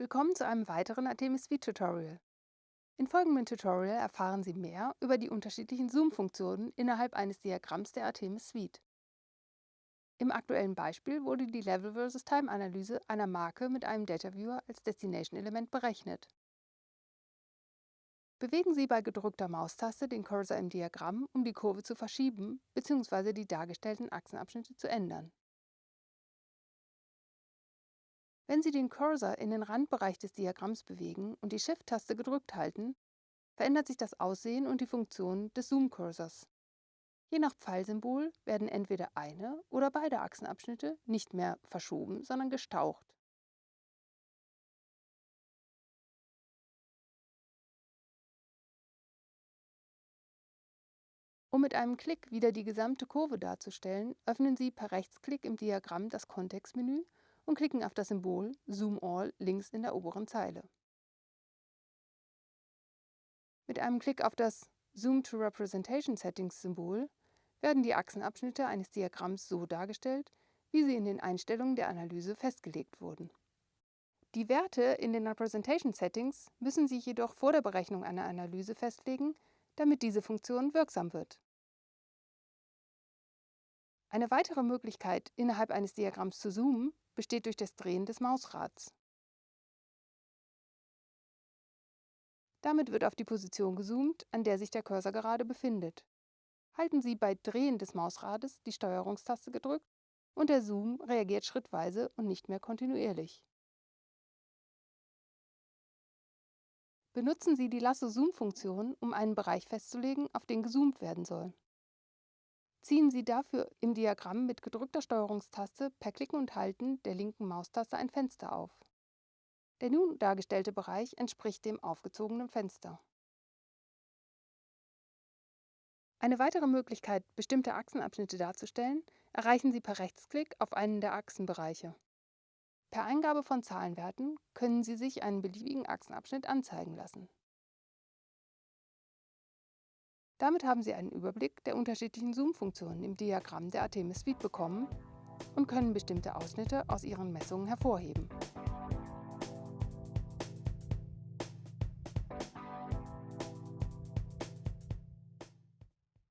Willkommen zu einem weiteren Artemis Suite Tutorial. In folgendem Tutorial erfahren Sie mehr über die unterschiedlichen Zoom-Funktionen innerhalb eines Diagramms der Artemis Suite. Im aktuellen Beispiel wurde die Level vs. Time-Analyse einer Marke mit einem Data Viewer als Destination-Element berechnet. Bewegen Sie bei gedrückter Maustaste den Cursor im Diagramm, um die Kurve zu verschieben bzw. die dargestellten Achsenabschnitte zu ändern. Wenn Sie den Cursor in den Randbereich des Diagramms bewegen und die Shift-Taste gedrückt halten, verändert sich das Aussehen und die Funktion des Zoom-Cursors. Je nach Pfeilsymbol werden entweder eine oder beide Achsenabschnitte nicht mehr verschoben, sondern gestaucht. Um mit einem Klick wieder die gesamte Kurve darzustellen, öffnen Sie per Rechtsklick im Diagramm das Kontextmenü und klicken auf das Symbol Zoom All links in der oberen Zeile. Mit einem Klick auf das Zoom to Representation Settings Symbol werden die Achsenabschnitte eines Diagramms so dargestellt, wie sie in den Einstellungen der Analyse festgelegt wurden. Die Werte in den Representation Settings müssen Sie jedoch vor der Berechnung einer Analyse festlegen, damit diese Funktion wirksam wird. Eine weitere Möglichkeit, innerhalb eines Diagramms zu zoomen, besteht durch das Drehen des Mausrads. Damit wird auf die Position gezoomt, an der sich der Cursor gerade befindet. Halten Sie bei Drehen des Mausrades die Steuerungstaste gedrückt und der Zoom reagiert schrittweise und nicht mehr kontinuierlich. Benutzen Sie die Lasso-Zoom-Funktion, um einen Bereich festzulegen, auf den gezoomt werden soll. Ziehen Sie dafür im Diagramm mit gedrückter Steuerungstaste per Klicken und Halten der linken Maustaste ein Fenster auf. Der nun dargestellte Bereich entspricht dem aufgezogenen Fenster. Eine weitere Möglichkeit, bestimmte Achsenabschnitte darzustellen, erreichen Sie per Rechtsklick auf einen der Achsenbereiche. Per Eingabe von Zahlenwerten können Sie sich einen beliebigen Achsenabschnitt anzeigen lassen. Damit haben Sie einen Überblick der unterschiedlichen Zoom-Funktionen im Diagramm der Artemis Suite bekommen und können bestimmte Ausschnitte aus Ihren Messungen hervorheben.